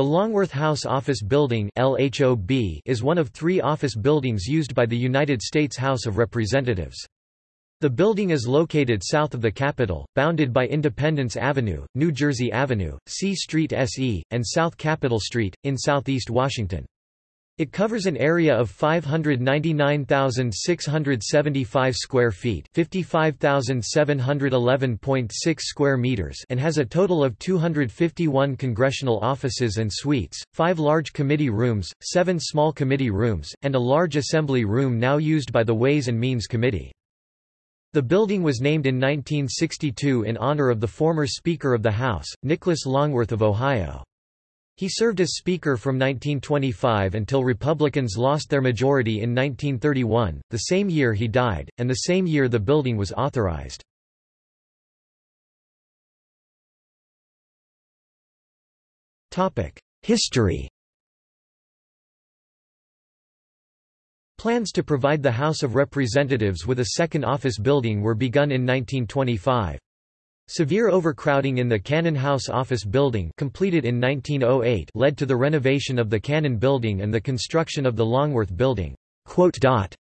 The Longworth House Office Building is one of three office buildings used by the United States House of Representatives. The building is located south of the Capitol, bounded by Independence Avenue, New Jersey Avenue, C Street SE, and South Capitol Street, in southeast Washington. It covers an area of 599,675 square feet, 55,711.6 square meters, and has a total of 251 congressional offices and suites, 5 large committee rooms, 7 small committee rooms, and a large assembly room now used by the Ways and Means Committee. The building was named in 1962 in honor of the former Speaker of the House, Nicholas Longworth of Ohio. He served as Speaker from 1925 until Republicans lost their majority in 1931, the same year he died, and the same year the building was authorized. History Plans to provide the House of Representatives with a second office building were begun in 1925. Severe overcrowding in the Cannon House office building completed in 1908 led to the renovation of the Cannon building and the construction of the Longworth building.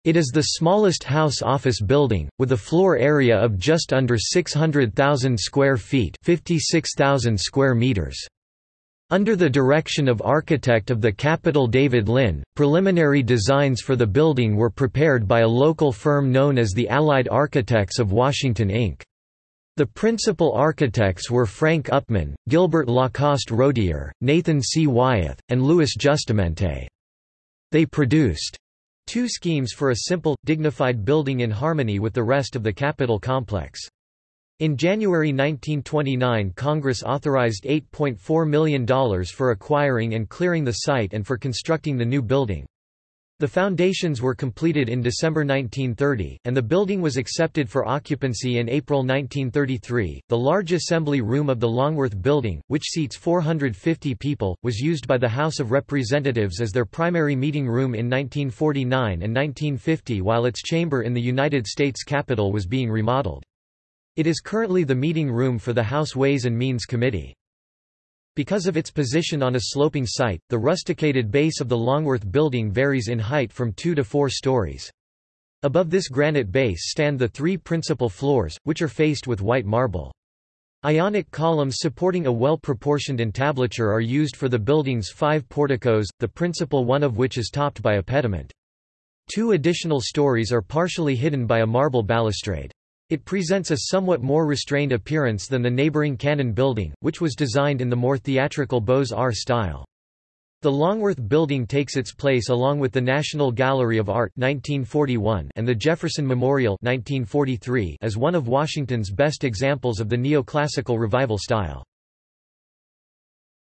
It is the smallest house office building, with a floor area of just under 600,000 square feet 56,000 square meters. Under the direction of architect of the Capitol David Lynn, preliminary designs for the building were prepared by a local firm known as the Allied Architects of Washington Inc. The principal architects were Frank Upman, Gilbert Lacoste Rodier, Nathan C. Wyeth, and Louis Justement. They produced two schemes for a simple, dignified building in harmony with the rest of the Capitol complex. In January 1929 Congress authorized $8.4 million for acquiring and clearing the site and for constructing the new building. The foundations were completed in December 1930, and the building was accepted for occupancy in April 1933. The large assembly room of the Longworth Building, which seats 450 people, was used by the House of Representatives as their primary meeting room in 1949 and 1950 while its chamber in the United States Capitol was being remodeled. It is currently the meeting room for the House Ways and Means Committee. Because of its position on a sloping site, the rusticated base of the Longworth building varies in height from 2 to 4 stories. Above this granite base stand the three principal floors, which are faced with white marble. Ionic columns supporting a well-proportioned entablature are used for the building's five porticos, the principal one of which is topped by a pediment. Two additional stories are partially hidden by a marble balustrade. It presents a somewhat more restrained appearance than the neighboring Cannon building, which was designed in the more theatrical Beaux-Arts style. The Longworth Building takes its place along with the National Gallery of Art 1941 and the Jefferson Memorial 1943 as one of Washington's best examples of the neoclassical revival style.